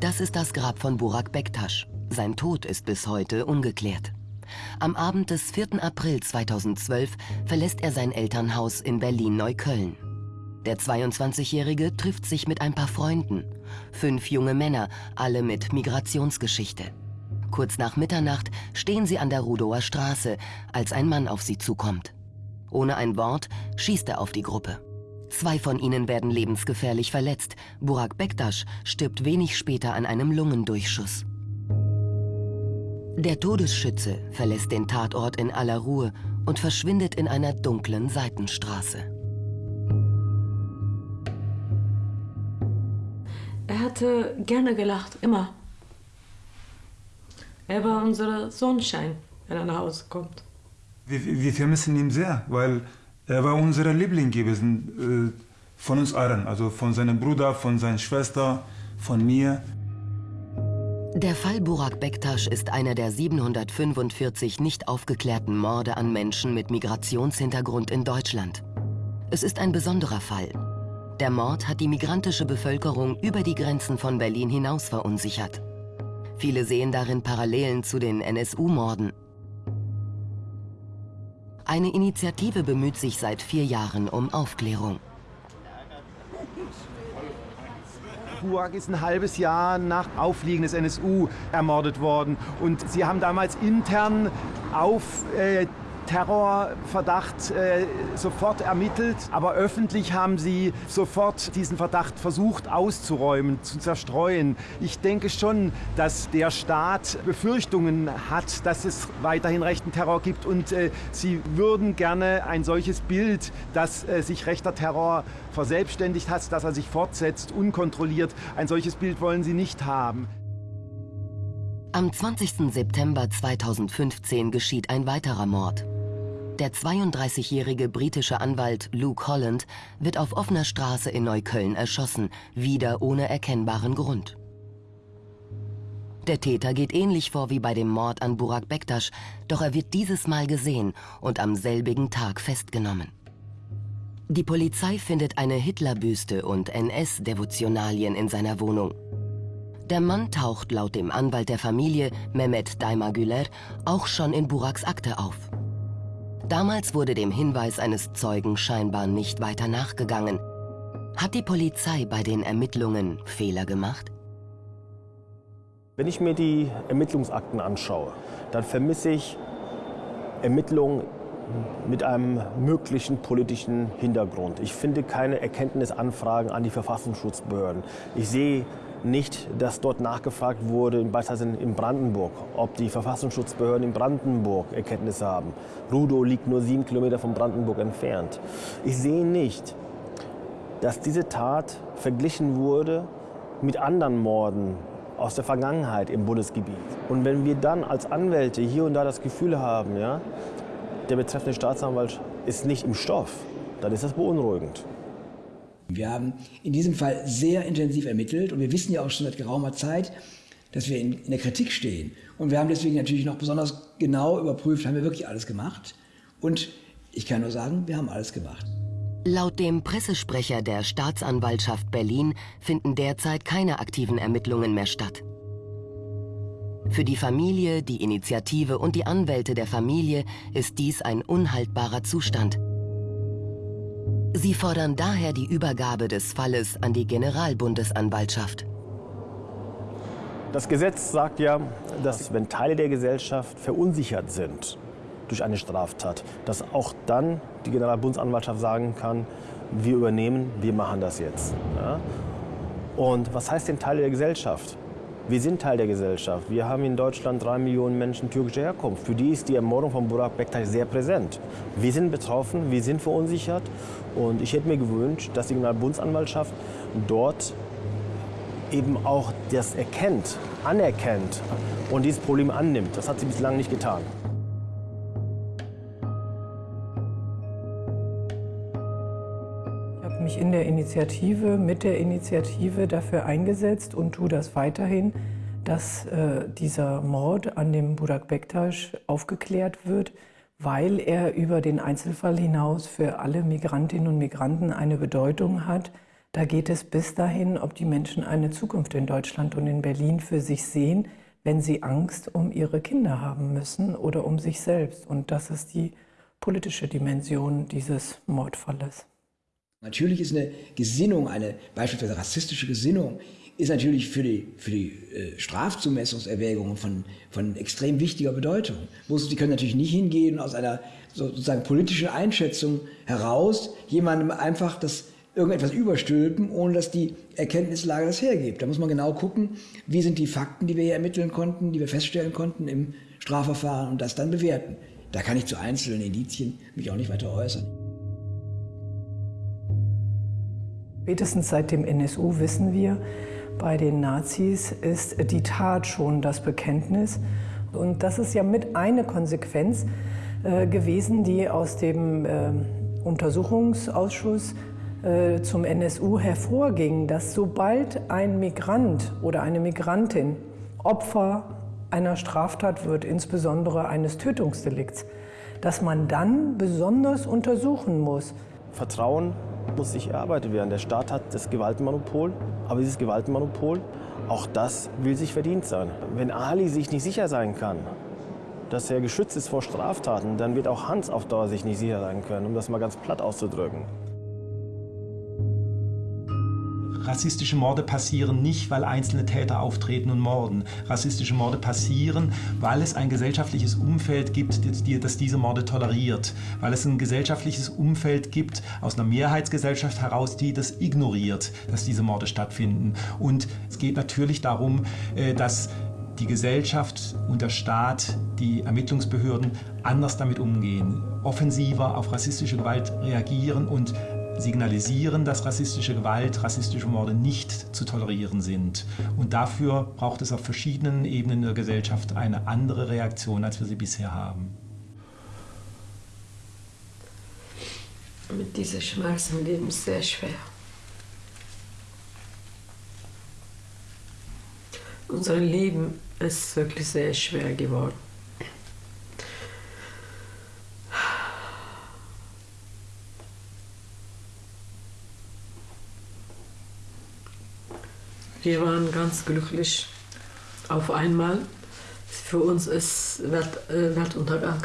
Das ist das Grab von Burak Bektasch. Sein Tod ist bis heute ungeklärt. Am Abend des 4. April 2012 verlässt er sein Elternhaus in Berlin-Neukölln. Der 22-Jährige trifft sich mit ein paar Freunden. Fünf junge Männer, alle mit Migrationsgeschichte. Kurz nach Mitternacht stehen sie an der Rudower Straße, als ein Mann auf sie zukommt. Ohne ein Wort schießt er auf die Gruppe. Zwei von ihnen werden lebensgefährlich verletzt. Burak Bektasch stirbt wenig später an einem Lungendurchschuss. Der Todesschütze verlässt den Tatort in aller Ruhe und verschwindet in einer dunklen Seitenstraße. Er hatte gerne gelacht, immer. Er war unser Sonnenschein, wenn er nach Hause kommt. Wir, wir vermissen ihn sehr, weil er war unser Liebling gewesen, äh, von uns allen. Also von seinem Bruder, von seiner Schwester, von mir. Der Fall Burak Bektasch ist einer der 745 nicht aufgeklärten Morde an Menschen mit Migrationshintergrund in Deutschland. Es ist ein besonderer Fall. Der Mord hat die migrantische Bevölkerung über die Grenzen von Berlin hinaus verunsichert. Viele sehen darin Parallelen zu den NSU-Morden. Eine Initiative bemüht sich seit vier Jahren um Aufklärung. Burak ist ein halbes Jahr nach Aufliegen des NSU ermordet worden. Und sie haben damals intern auf äh, Terrorverdacht äh, sofort ermittelt, aber öffentlich haben sie sofort diesen Verdacht versucht auszuräumen, zu zerstreuen. Ich denke schon, dass der Staat Befürchtungen hat, dass es weiterhin rechten Terror gibt und äh, sie würden gerne ein solches Bild, dass äh, sich rechter Terror verselbstständigt hat, dass er sich fortsetzt, unkontrolliert, ein solches Bild wollen sie nicht haben. Am 20. September 2015 geschieht ein weiterer Mord. Der 32-jährige britische Anwalt Luke Holland wird auf offener Straße in Neukölln erschossen, wieder ohne erkennbaren Grund. Der Täter geht ähnlich vor wie bei dem Mord an Burak Bektasch, doch er wird dieses Mal gesehen und am selbigen Tag festgenommen. Die Polizei findet eine Hitlerbüste und NS-Devotionalien in seiner Wohnung. Der Mann taucht laut dem Anwalt der Familie, Mehmet Daimagüler, auch schon in Buraks Akte auf. Damals wurde dem Hinweis eines Zeugen scheinbar nicht weiter nachgegangen. Hat die Polizei bei den Ermittlungen Fehler gemacht? Wenn ich mir die Ermittlungsakten anschaue, dann vermisse ich Ermittlungen mit einem möglichen politischen Hintergrund. Ich finde keine Erkenntnisanfragen an die Verfassungsschutzbehörden. Ich sehe nicht, dass dort nachgefragt wurde, beispielsweise in Brandenburg, ob die Verfassungsschutzbehörden in Brandenburg Erkenntnisse haben. Rudow liegt nur sieben Kilometer von Brandenburg entfernt. Ich sehe nicht, dass diese Tat verglichen wurde mit anderen Morden aus der Vergangenheit im Bundesgebiet. Und wenn wir dann als Anwälte hier und da das Gefühl haben, ja, der betreffende Staatsanwalt ist nicht im Stoff, dann ist das beunruhigend. Wir haben in diesem Fall sehr intensiv ermittelt und wir wissen ja auch schon seit geraumer Zeit, dass wir in, in der Kritik stehen. Und wir haben deswegen natürlich noch besonders genau überprüft, haben wir wirklich alles gemacht. Und ich kann nur sagen, wir haben alles gemacht. Laut dem Pressesprecher der Staatsanwaltschaft Berlin finden derzeit keine aktiven Ermittlungen mehr statt. Für die Familie, die Initiative und die Anwälte der Familie ist dies ein unhaltbarer Zustand. Sie fordern daher die Übergabe des Falles an die Generalbundesanwaltschaft. Das Gesetz sagt ja, dass wenn Teile der Gesellschaft verunsichert sind durch eine Straftat, dass auch dann die Generalbundesanwaltschaft sagen kann, wir übernehmen, wir machen das jetzt. Ja? Und was heißt denn Teile der Gesellschaft? Wir sind Teil der Gesellschaft. Wir haben in Deutschland drei Millionen Menschen türkischer Herkunft. Für die ist die Ermordung von Burak Bektaş sehr präsent. Wir sind betroffen, wir sind verunsichert. Und ich hätte mir gewünscht, dass die Generalbundesanwaltschaft dort eben auch das erkennt, anerkennt und dieses Problem annimmt. Das hat sie bislang nicht getan. Mich in der Initiative, mit der Initiative dafür eingesetzt und tue das weiterhin, dass äh, dieser Mord an dem Burak Bektasch aufgeklärt wird, weil er über den Einzelfall hinaus für alle Migrantinnen und Migranten eine Bedeutung hat, Da geht es bis dahin, ob die Menschen eine Zukunft in Deutschland und in Berlin für sich sehen, wenn sie Angst um ihre Kinder haben müssen oder um sich selbst. Und das ist die politische Dimension dieses Mordfalles. Natürlich ist eine Gesinnung, eine beispielsweise rassistische Gesinnung, ist natürlich für die, für die äh, Strafzumessungserwägungen von, von extrem wichtiger Bedeutung. Sie können natürlich nicht hingehen aus einer sozusagen politischen Einschätzung heraus jemandem einfach das irgendetwas überstülpen, ohne dass die Erkenntnislage das hergibt. Da muss man genau gucken, wie sind die Fakten, die wir hier ermitteln konnten, die wir feststellen konnten im Strafverfahren und das dann bewerten. Da kann ich zu einzelnen Indizien mich auch nicht weiter äußern. Spätestens seit dem NSU wissen wir, bei den Nazis ist die Tat schon das Bekenntnis. Und das ist ja mit eine Konsequenz äh, gewesen, die aus dem äh, Untersuchungsausschuss äh, zum NSU hervorging, dass sobald ein Migrant oder eine Migrantin Opfer einer Straftat wird, insbesondere eines Tötungsdelikts, dass man dann besonders untersuchen muss. Vertrauen muss sich erarbeitet werden. Der Staat hat das Gewaltmonopol, aber dieses Gewaltmonopol, auch das will sich verdient sein. Wenn Ali sich nicht sicher sein kann, dass er geschützt ist vor Straftaten, dann wird auch Hans auf Dauer sich nicht sicher sein können, um das mal ganz platt auszudrücken. Rassistische Morde passieren nicht, weil einzelne Täter auftreten und morden. Rassistische Morde passieren, weil es ein gesellschaftliches Umfeld gibt, das diese Morde toleriert. Weil es ein gesellschaftliches Umfeld gibt aus einer Mehrheitsgesellschaft heraus, die das ignoriert, dass diese Morde stattfinden. Und es geht natürlich darum, äh, dass die Gesellschaft und der Staat, die Ermittlungsbehörden anders damit umgehen, offensiver auf rassistische Gewalt reagieren und signalisieren, dass rassistische Gewalt, rassistische Morde nicht zu tolerieren sind. Und dafür braucht es auf verschiedenen Ebenen der Gesellschaft eine andere Reaktion, als wir sie bisher haben. Mit diesen Schmerzen leben ist sehr schwer. Unser Leben ist wirklich sehr schwer geworden. Wir waren ganz glücklich auf einmal. Für uns ist Welt, äh, Weltuntergang.